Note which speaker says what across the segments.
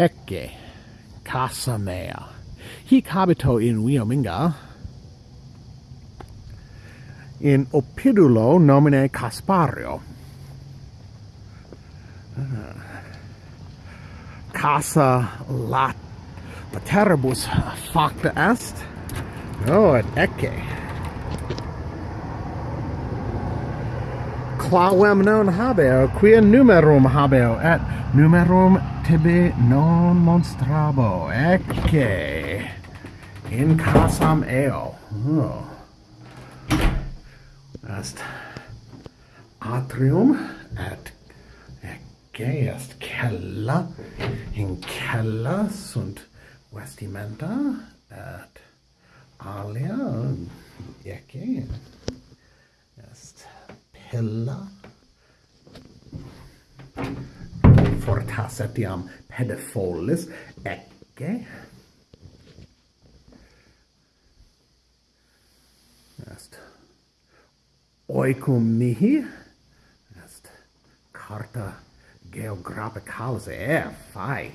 Speaker 1: Ecce, casa mea. Hic habito in Wiominga, in opidulo nomine Caspario. Casa lat pateribus facta est. No, et ecce. Clavem non habeo, quia numerum habeo, et numerum tibi non monstrabo ecce in casam eo. Oh. est atrium et ecce est cella in cella sunt vestimenta et alia? Ecce est pella? passer tiam pedefollis ecce? Est. Oikum mihi? Est. Carta geographicalis e eh, fai.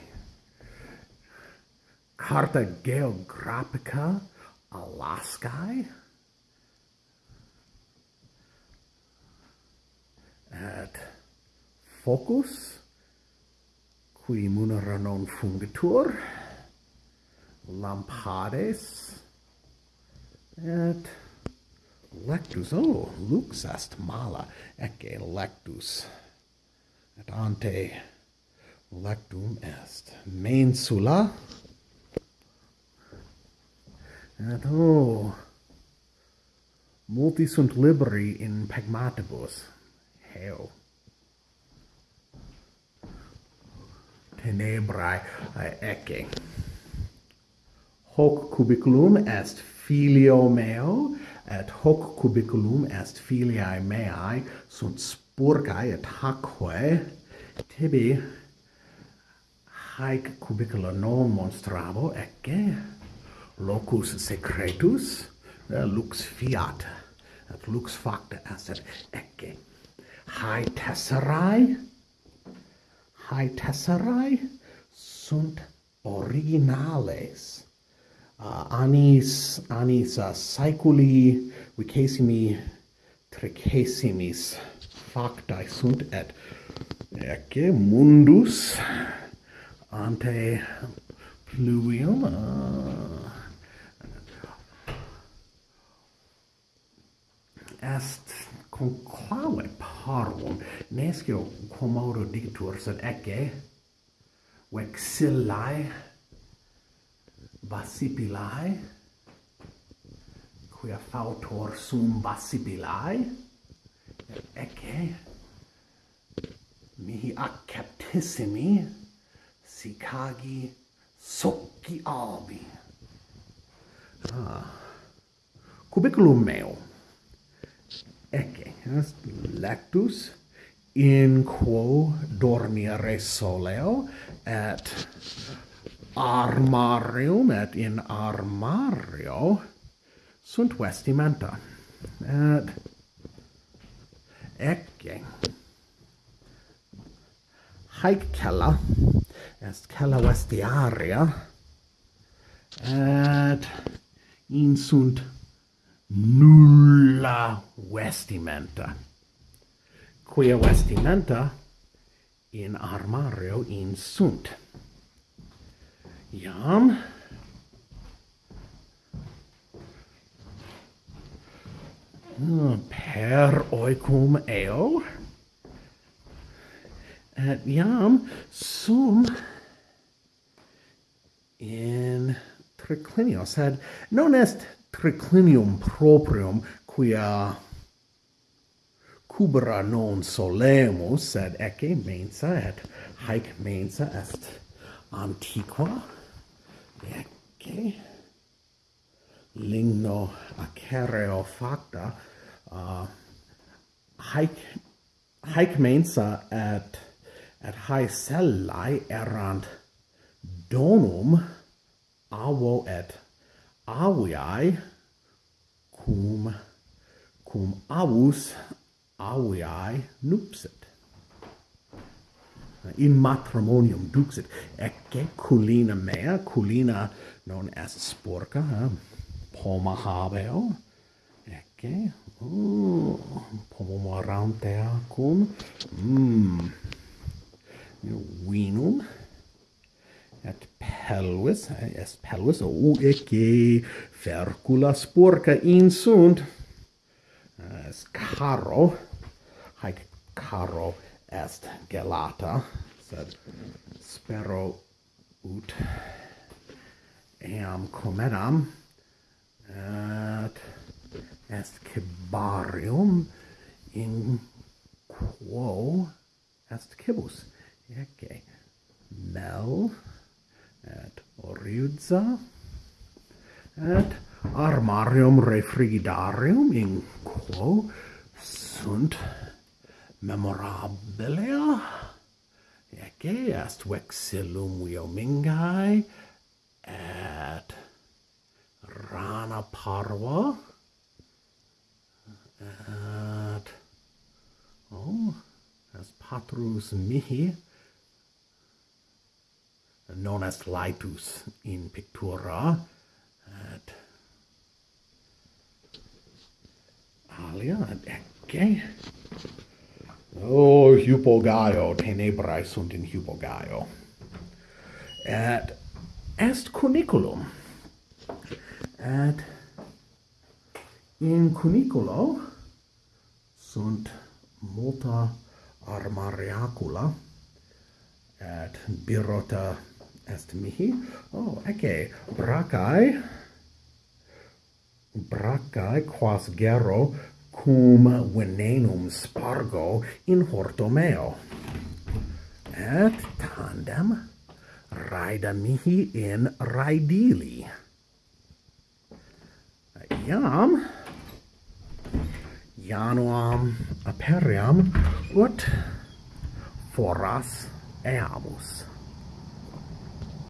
Speaker 1: Carta geographica Alaskae et focus? qui munera non fungitur lampades, et lectus, oh, lux est mala, ecce lectus, et ante lectum est, mensula, et oh, multi sunt libri in pegmatibus, heo, tenebrae eh, ecce. Hoc cubiculum est filio meo, et hoc cubiculum est filiae meae, sunt spurcae et hacque, tibi haec cubicula non monstrabo, ecce, locus secretus, eh, lux fiat, et lux facta est, ecce, hae tesserae, Haitesserae sunt originales. Uh, anis anis uh, saeculi vicesimi tricesimis facti sunt et ecce mundus ante pluvium uh, est conclave parum nescio quomodo dictur sed ecce vexillae vasipilae quia fautor sum vasipilae ecce mihi acceptissimi sicagi sociabi ah cubiculum meo yes, lectus in quo dormire soleo et armarium et in armario sunt vestimenta et ecce. Haec cella est cella vestiaria et in sunt nulla la vestimenta. Quia vestimenta in armario in sunt. Iam per oicum eo et iam sum in triclinio sed non est triclinium proprium quia cubra non solemus sed ecce mensa et haec mensa est antiqua. Ecce. Ligno acereo facta uh, haec haec mensa et et hae cellae erant donum avo et aviae cum cum avus aviae nupsit. In matrimonium duxit. ecce culina mea, culina non est sporca, eh? poma habeo, ecce, oh, pomum aranteacum, mm, vinum, et pelvis, eh, est pelvis, o ecce fercula sporca insunt, caro haec caro est gelata sed spero ut eam comedam et est cibarium in quo est cibus ecce mel et oriudza et armarium refrigidarium in quo sunt memorabilia ecce est vexillum iomingae et rana parva et oh as patrus mihi? Non est laetus in pictura? Italia? Eh, ecce oh hypogaio tenebrae sunt in hypogaio et est cuniculum. Et in cuniculo sunt multa armariacula. Et birota est mihi. Oh ecce bracae bracae quas gero cum venenum spargo in horto meo. Et tandem raida mihi in raidili. Iam januam aperiam ut foras eamus.